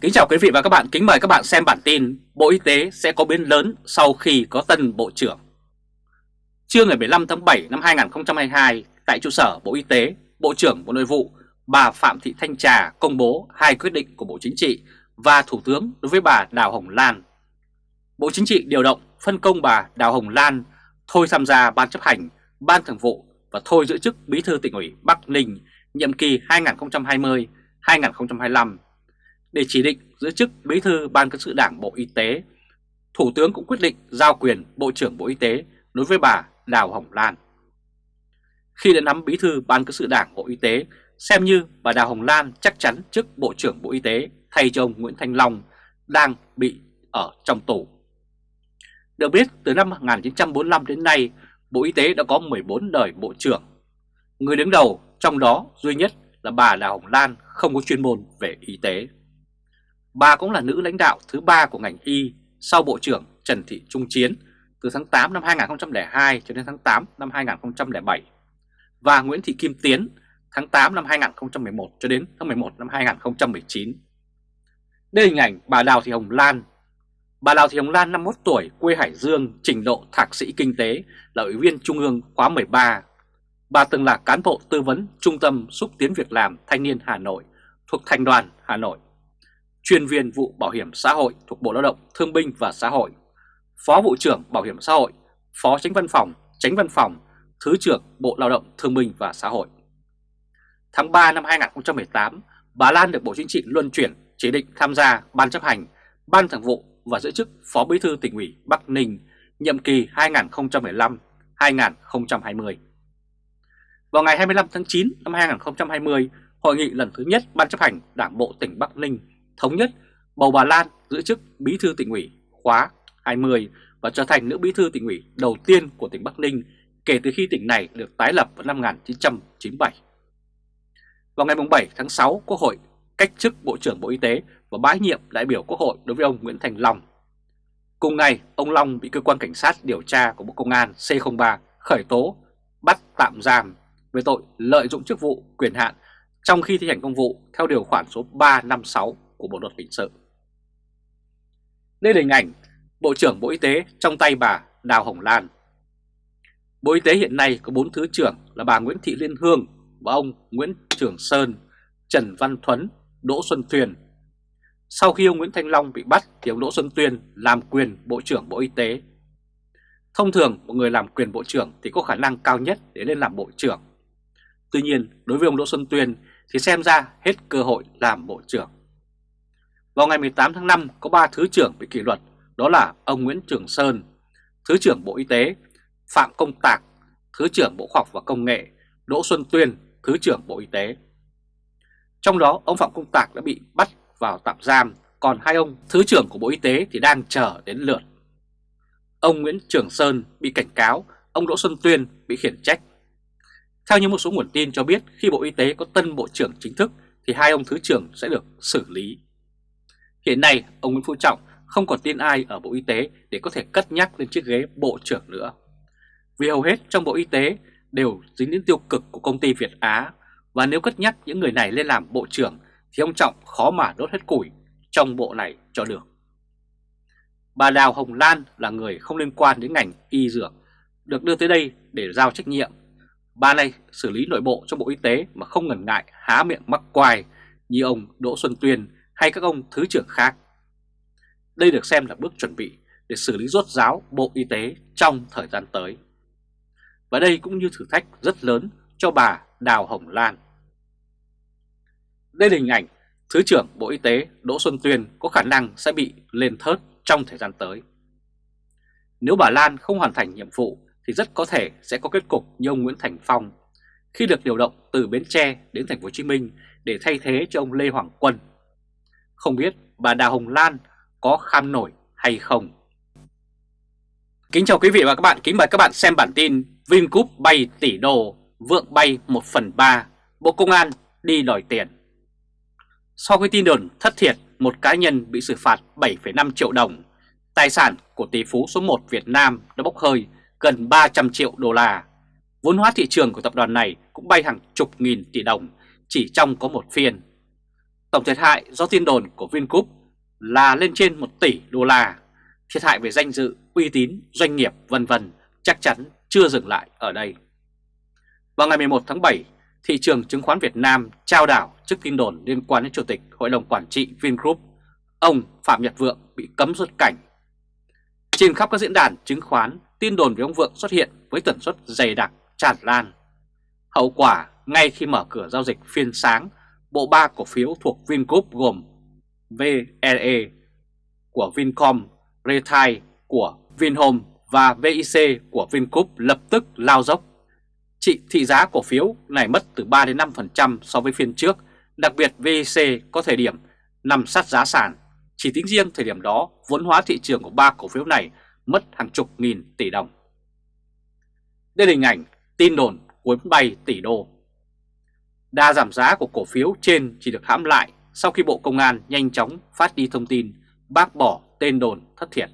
Kính chào quý vị và các bạn, kính mời các bạn xem bản tin Bộ Y tế sẽ có biến lớn sau khi có tân Bộ trưởng Trưa ngày 15 tháng 7 năm 2022, tại trụ sở Bộ Y tế, Bộ trưởng Bộ Nội vụ bà Phạm Thị Thanh Trà công bố hai quyết định của Bộ Chính trị và Thủ tướng đối với bà Đào Hồng Lan. Bộ Chính trị điều động phân công bà Đào Hồng Lan thôi tham gia Ban chấp hành, Ban thường vụ và thôi giữ chức Bí thư tỉnh ủy Bắc Ninh nhiệm kỳ 2020-2025 để chỉ định giữ chức Bí thư Ban cán sự Đảng Bộ Y tế. Thủ tướng cũng quyết định giao quyền Bộ trưởng Bộ Y tế đối với bà Đào Hồng Lan. Khi đã nắm Bí thư Ban cán sự Đảng Bộ Y tế, xem như bà Đào Hồng Lan chắc chắn chức Bộ trưởng Bộ Y tế thay cho ông Nguyễn Thanh Long đang bị ở trong tù. Được biết, từ năm 1945 đến nay, Bộ Y tế đã có 14 đời Bộ trưởng. Người đứng đầu trong đó duy nhất là bà Đào Hồng Lan không có chuyên môn về y tế. Bà cũng là nữ lãnh đạo thứ ba của ngành y sau Bộ trưởng Trần Thị Trung Chiến từ tháng 8 năm 2002 cho đến tháng 8 năm 2007 và Nguyễn Thị Kim Tiến tháng 8 năm 2011 cho đến tháng 11 năm 2019. Đây hình ảnh bà Đào Thị Hồng Lan. Bà Đào Thị Hồng Lan 51 tuổi, quê Hải Dương, trình độ thạc sĩ kinh tế, là ủy viên Trung ương khóa 13. Bà từng là cán bộ tư vấn Trung tâm xúc tiến việc làm thanh niên Hà Nội thuộc Thành đoàn Hà Nội chuyên viên vụ bảo hiểm xã hội thuộc Bộ Lao động Thương binh và Xã hội, Phó vụ trưởng Bảo hiểm xã hội, Phó tránh văn phòng, tránh văn phòng, Thứ trưởng Bộ Lao động Thương binh và Xã hội. Tháng 3 năm 2018, bà Lan được Bộ Chính trị luân chuyển chỉ định tham gia Ban chấp hành, Ban thường vụ và giữ chức Phó Bí thư tỉnh ủy Bắc Ninh nhiệm kỳ 2015-2020. Vào ngày 25 tháng 9 năm 2020, hội nghị lần thứ nhất Ban chấp hành Đảng bộ tỉnh Bắc Ninh thống nhất bầu bà Lan giữ chức Bí thư tỉnh ủy khóa 20 và trở thành nữ Bí thư tỉnh ủy đầu tiên của tỉnh Bắc Ninh kể từ khi tỉnh này được tái lập vào năm 1997. Vào ngày 7 tháng 6, Quốc hội cách chức Bộ trưởng Bộ Y tế và bãi nhiệm đại biểu Quốc hội đối với ông Nguyễn Thành Long. Cùng ngày, ông Long bị cơ quan cảnh sát điều tra của Bộ Công an C03 khởi tố, bắt tạm giam về tội lợi dụng chức vụ quyền hạn trong khi thi hành công vụ theo điều khoản số 356 của Bộ Luật Hình sự. Đây là hình ảnh Bộ trưởng Bộ Y tế trong tay bà Đào Hồng Lan. Bộ Y tế hiện nay có 4 thứ trưởng là bà Nguyễn Thị Liên Hương và ông Nguyễn Trường Sơn, Trần Văn Thuấn, Đỗ Xuân Tuyền. Sau khi ông Nguyễn Thanh Long bị bắt thì ông Đỗ Xuân Tuyên làm quyền Bộ trưởng Bộ Y tế. Thông thường một người làm quyền Bộ trưởng thì có khả năng cao nhất để lên làm Bộ trưởng. Tuy nhiên đối với ông Đỗ Xuân Tuyên thì xem ra hết cơ hội làm Bộ trưởng. Vào ngày 18 tháng 5 có 3 Thứ trưởng bị kỷ luật, đó là ông Nguyễn Trường Sơn, Thứ trưởng Bộ Y tế, Phạm Công Tạc, Thứ trưởng Bộ Khoa học và Công nghệ, Đỗ Xuân Tuyên, Thứ trưởng Bộ Y tế. Trong đó ông Phạm Công Tạc đã bị bắt vào tạm giam, còn hai ông Thứ trưởng của Bộ Y tế thì đang chờ đến lượt. Ông Nguyễn Trường Sơn bị cảnh cáo, ông Đỗ Xuân Tuyên bị khiển trách. Theo như một số nguồn tin cho biết khi Bộ Y tế có tân Bộ trưởng chính thức thì hai ông Thứ trưởng sẽ được xử lý. Hiện nay, ông Nguyễn Phú Trọng không còn tin ai ở Bộ Y tế để có thể cất nhắc lên chiếc ghế Bộ trưởng nữa. Vì hầu hết trong Bộ Y tế đều dính đến tiêu cực của công ty Việt Á và nếu cất nhắc những người này lên làm Bộ trưởng thì ông Trọng khó mà đốt hết củi trong bộ này cho được. Bà Đào Hồng Lan là người không liên quan đến ngành y dược, được đưa tới đây để giao trách nhiệm. Bà này xử lý nội bộ cho Bộ Y tế mà không ngần ngại há miệng mắc quài như ông Đỗ Xuân Tuyên hay các ông thứ trưởng khác. Đây được xem là bước chuẩn bị để xử lý rốt ráo Bộ Y tế trong thời gian tới. Và đây cũng như thử thách rất lớn cho bà Đào Hồng Lan. Đây là hình ảnh Thứ trưởng Bộ Y tế Đỗ Xuân Tuyên có khả năng sẽ bị lên thớt trong thời gian tới. Nếu bà Lan không hoàn thành nhiệm vụ thì rất có thể sẽ có kết cục như ông Nguyễn Thành Phong khi được điều động từ Bến Tre đến Thành phố Hồ Chí Minh để thay thế cho ông Lê Hoàng Quân không biết bà Đào Hồng Lan có kham nổi hay không. Kính chào quý vị và các bạn, kính mời các bạn xem bản tin Vingroup bay tỷ đô, vượng bay 1 phần 3, Bộ Công an đi đòi tiền. Sau khi tin đồn thất thiệt, một cá nhân bị xử phạt 7,5 triệu đồng, tài sản của tỷ phú số 1 Việt Nam đã bốc hơi gần 300 triệu đô la. Vốn hóa thị trường của tập đoàn này cũng bay hàng chục nghìn tỷ đồng chỉ trong có một phiên Tổng thiệt hại do tin đồn của Vingroup là lên trên 1 tỷ đô la, thiệt hại về danh dự, uy tín, doanh nghiệp vân vân chắc chắn chưa dừng lại ở đây. Vào ngày 11 tháng 7, thị trường chứng khoán Việt Nam trao đảo trước tin đồn liên quan đến Chủ tịch Hội đồng Quản trị Vingroup, ông Phạm Nhật Vượng bị cấm xuất cảnh. Trên khắp các diễn đàn chứng khoán, tin đồn về ông Vượng xuất hiện với tần suất dày đặc, tràn lan. Hậu quả, ngay khi mở cửa giao dịch phiên sáng, bộ ba cổ phiếu thuộc Vingroup gồm VLE của Vincom, Retail của Vinhome và VIC của Vingroup lập tức lao dốc. Trị thị giá cổ phiếu này mất từ 3 đến 5% so với phiên trước, đặc biệt VIC có thời điểm nằm sát giá sàn. Chỉ tính riêng thời điểm đó, vốn hóa thị trường của ba cổ phiếu này mất hàng chục nghìn tỷ đồng. Đây là hình ảnh tin đồn cuốn bay tỷ đô. Đa giảm giá của cổ phiếu trên chỉ được hãm lại sau khi Bộ Công an nhanh chóng phát đi thông tin bác bỏ tên đồn thất thiệt.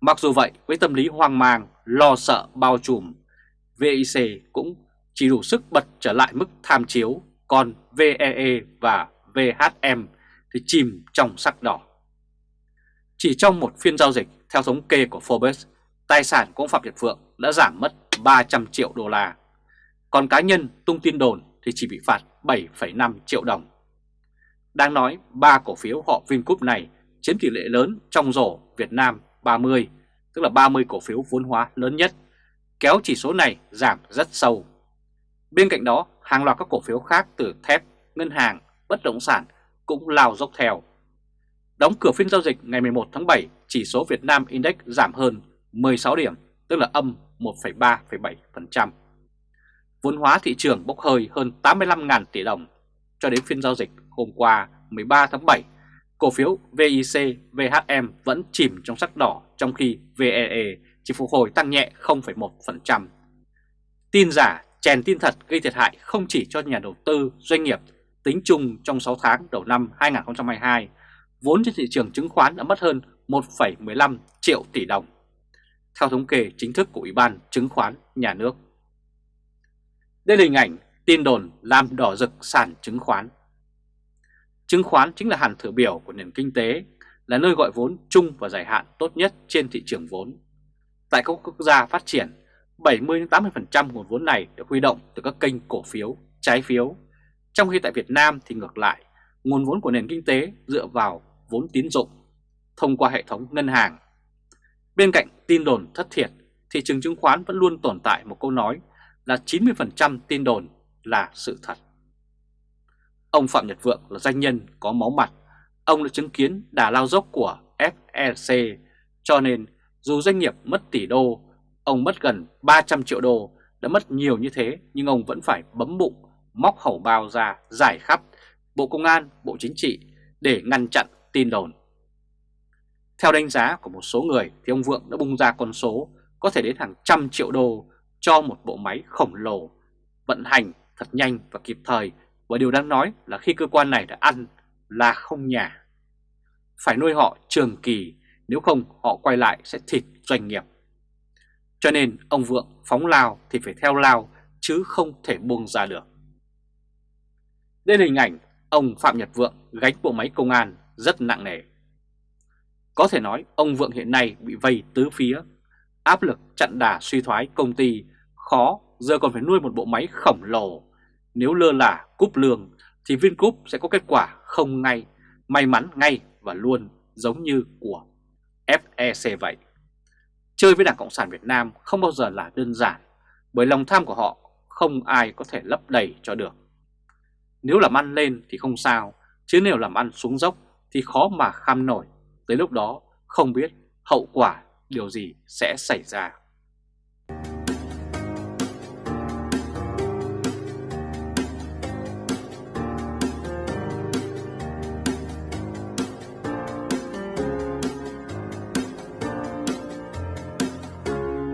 Mặc dù vậy, với tâm lý hoang mang, lo sợ bao trùm, VIC cũng chỉ đủ sức bật trở lại mức tham chiếu, còn VEE và VHM thì chìm trong sắc đỏ. Chỉ trong một phiên giao dịch, theo thống kê của Forbes, tài sản của ông Phạm Nhật Phượng đã giảm mất 300 triệu đô la. Còn cá nhân tung tin đồn thì chỉ bị phạt 7,5 triệu đồng. Đang nói, ba cổ phiếu họ Vingroup này chiếm tỷ lệ lớn trong rổ Việt Nam 30, tức là 30 cổ phiếu vốn hóa lớn nhất, kéo chỉ số này giảm rất sâu. Bên cạnh đó, hàng loạt các cổ phiếu khác từ thép, ngân hàng, bất động sản cũng lao dốc theo. Đóng cửa phiên giao dịch ngày 11 tháng 7, chỉ số Việt Nam Index giảm hơn 16 điểm, tức là âm 1,3,7%. Vốn hóa thị trường bốc hơi hơn 85.000 tỷ đồng. Cho đến phiên giao dịch hôm qua 13 tháng 7, cổ phiếu VIC, VHM vẫn chìm trong sắc đỏ trong khi VEE chỉ phục hồi tăng nhẹ 0,1%. Tin giả, chèn tin thật gây thiệt hại không chỉ cho nhà đầu tư, doanh nghiệp, tính chung trong 6 tháng đầu năm 2022, vốn trên thị trường chứng khoán đã mất hơn 1,15 triệu tỷ đồng, theo thống kê chính thức của Ủy ban Chứng khoán Nhà nước. Đây là hình ảnh tin đồn làm đỏ rực sàn chứng khoán. Chứng khoán chính là hàn thử biểu của nền kinh tế, là nơi gọi vốn chung và dài hạn tốt nhất trên thị trường vốn. Tại các quốc gia phát triển, 70-80% nguồn vốn này được huy động từ các kênh cổ phiếu, trái phiếu. Trong khi tại Việt Nam thì ngược lại, nguồn vốn của nền kinh tế dựa vào vốn tín dụng thông qua hệ thống ngân hàng. Bên cạnh tin đồn thất thiệt, thị trường chứng khoán vẫn luôn tồn tại một câu nói là 90% tin đồn là sự thật. Ông Phạm Nhật Vượng là doanh nhân có máu mặt, ông đã chứng kiến đà lao dốc của FEC, cho nên dù doanh nghiệp mất tỷ đô, ông mất gần 300 triệu đô, đã mất nhiều như thế nhưng ông vẫn phải bấm bụng, móc hầu bao ra giải khắp Bộ Công an, Bộ Chính trị để ngăn chặn tin đồn. Theo đánh giá của một số người thì ông Vượng đã bung ra con số có thể đến hàng trăm triệu đô cho một bộ máy khổng lồ, vận hành thật nhanh và kịp thời và điều đáng nói là khi cơ quan này đã ăn là không nhà. Phải nuôi họ trường kỳ, nếu không họ quay lại sẽ thịt doanh nghiệp. Cho nên ông Vượng phóng lao thì phải theo lao chứ không thể buông ra được. Đây là hình ảnh ông Phạm Nhật Vượng gánh bộ máy công an rất nặng nề. Có thể nói ông Vượng hiện nay bị vây tứ phía, áp lực chặn đà suy thoái công ty khó giờ còn phải nuôi một bộ máy khổng lồ. Nếu lơ là cúp lương thì Vingroup sẽ có kết quả không ngay, may mắn ngay và luôn giống như của FEC vậy. Chơi với Đảng Cộng sản Việt Nam không bao giờ là đơn giản, bởi lòng tham của họ không ai có thể lấp đầy cho được. Nếu làm ăn lên thì không sao, chứ nếu làm ăn xuống dốc thì khó mà kham nổi. Tới lúc đó không biết hậu quả điều gì sẽ xảy ra.